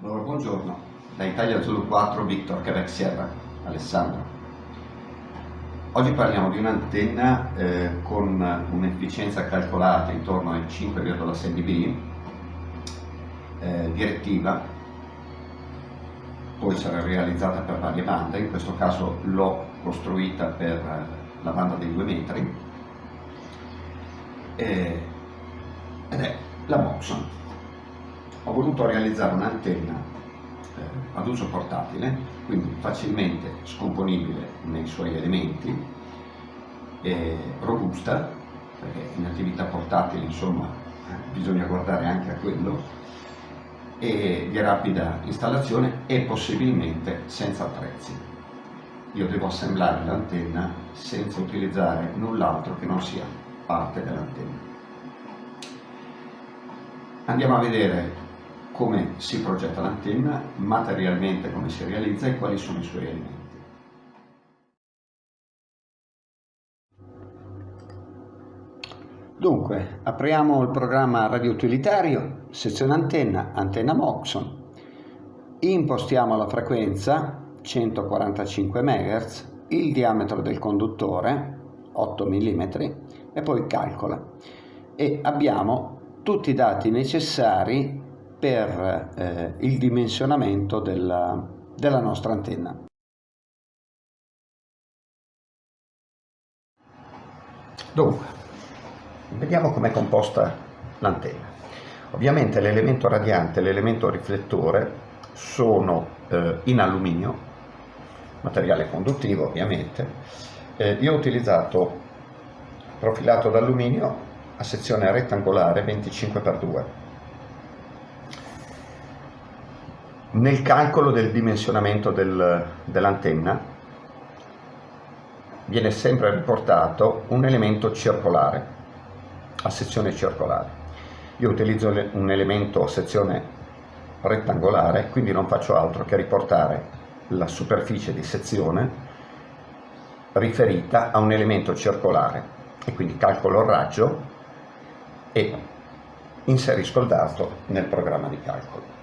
Allora, buongiorno, da Italia Zulu 4 Victor Quebec Sierra, Alessandro. Oggi parliamo di un'antenna eh, con un'efficienza calcolata intorno ai 5,6 dB, eh, direttiva, poi sarà realizzata per varie bande, in questo caso l'ho costruita per la banda dei 2 metri, eh, ed è la Moxon ho voluto realizzare un'antenna eh, ad uso portatile, quindi facilmente scomponibile nei suoi elementi, eh, robusta, perché in attività portatile insomma eh, bisogna guardare anche a quello, e di rapida installazione e possibilmente senza attrezzi. Io devo assemblare l'antenna senza utilizzare null'altro che non sia parte dell'antenna. Andiamo a vedere come si progetta l'antenna, materialmente come si realizza e quali sono i suoi elementi. Dunque, apriamo il programma radioutilitario, sezione antenna, antenna Moxon, impostiamo la frequenza 145 MHz, il diametro del conduttore 8 mm e poi calcola e abbiamo tutti i dati necessari per eh, il dimensionamento della, della nostra antenna. Dunque, vediamo com'è composta l'antenna. Ovviamente l'elemento radiante e l'elemento riflettore sono eh, in alluminio, materiale conduttivo ovviamente. Eh, io ho utilizzato profilato d'alluminio a sezione rettangolare 25x2 Nel calcolo del dimensionamento del, dell'antenna viene sempre riportato un elemento circolare, a sezione circolare. Io utilizzo un elemento a sezione rettangolare, quindi non faccio altro che riportare la superficie di sezione riferita a un elemento circolare e quindi calcolo il raggio e inserisco il dato nel programma di calcolo.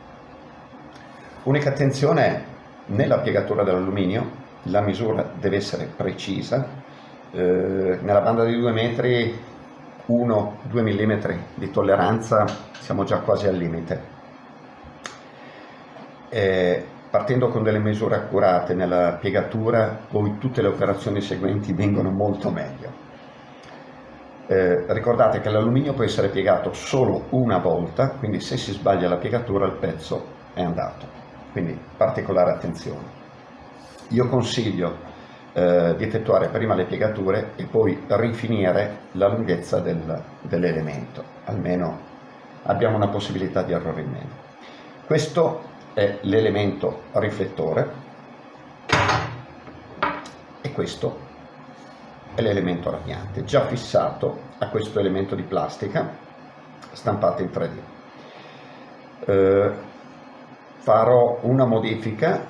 Unica attenzione nella piegatura dell'alluminio, la misura deve essere precisa, eh, nella banda di 2 metri 1-2 mm di tolleranza siamo già quasi al limite. Eh, partendo con delle misure accurate nella piegatura, poi tutte le operazioni seguenti vengono molto meglio. Eh, ricordate che l'alluminio può essere piegato solo una volta, quindi se si sbaglia la piegatura il pezzo è andato quindi particolare attenzione. Io consiglio eh, di effettuare prima le piegature e poi rifinire la lunghezza del, dell'elemento, almeno abbiamo una possibilità di errore in meno. Questo è l'elemento riflettore e questo è l'elemento radiante, già fissato a questo elemento di plastica stampato in 3D. Eh, farò una modifica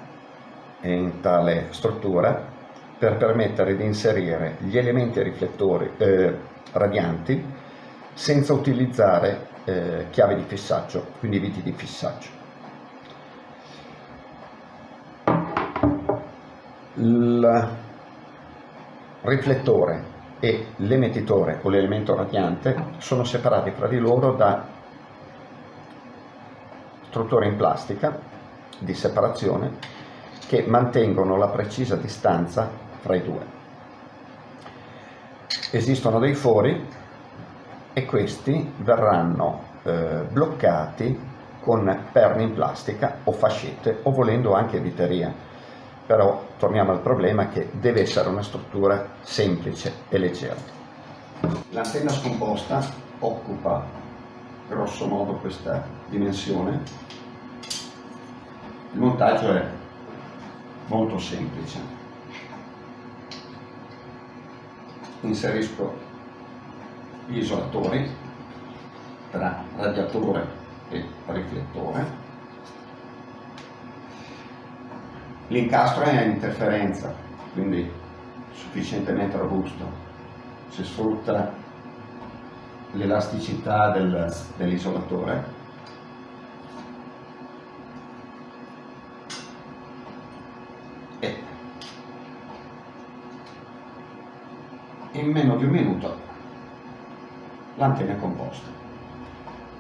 in tale struttura per permettere di inserire gli elementi riflettori eh, radianti senza utilizzare eh, chiavi di fissaggio, quindi viti di fissaggio. Il riflettore e l'emettitore o l'elemento radiante sono separati fra di loro da strutture in plastica di separazione che mantengono la precisa distanza fra i due. Esistono dei fori e questi verranno eh, bloccati con perni in plastica o fascette o volendo anche viteria. Però torniamo al problema che deve essere una struttura semplice e leggera. L'antenna scomposta occupa grosso modo questa dimensione. Il montaggio è molto semplice. Inserisco gli isolatori tra radiatore e riflettore. L'incastro è a interferenza, quindi sufficientemente robusto. Si sfrutta l'elasticità del, dell'isolatore. E in meno di un minuto l'antenna è composta.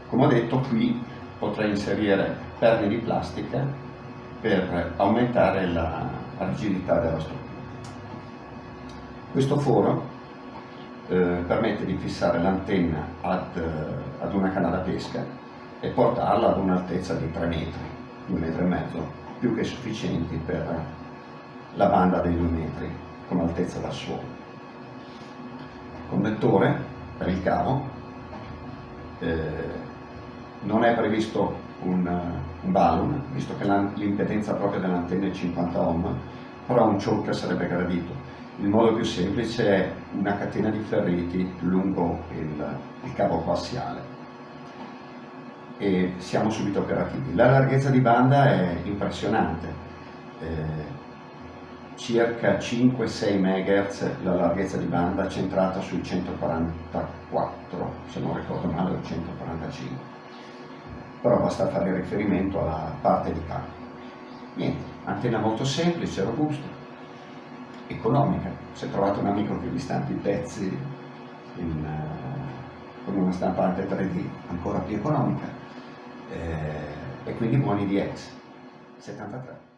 Come ho detto qui potrei inserire perni di plastica per aumentare la rigidità della struttura. Questo foro eh, permette di fissare l'antenna ad, eh, ad, una canna da pesca e portarla ad un'altezza di 3 metri, 2 metri e mezzo, più che sufficienti per la banda dei 2 metri come altezza da suolo. Connettore per il cavo, eh, non è previsto un, un balun, visto che l'impedenza propria dell'antenna è 50 ohm, però un choker sarebbe gradito. Il modo più semplice è una catena di ferriti lungo il, il cavo coassiale e siamo subito operativi. La larghezza di banda è impressionante, eh, circa 5-6 MHz la larghezza di banda centrata sui 144, se non ricordo male, o 145, però basta fare riferimento alla parte di cavo. Niente, antenna molto semplice, robusta, economica. Se trovate un amico che vi stampi i pezzi in, uh, con una stampante 3D ancora più economica eh, e quindi buoni di ex 73.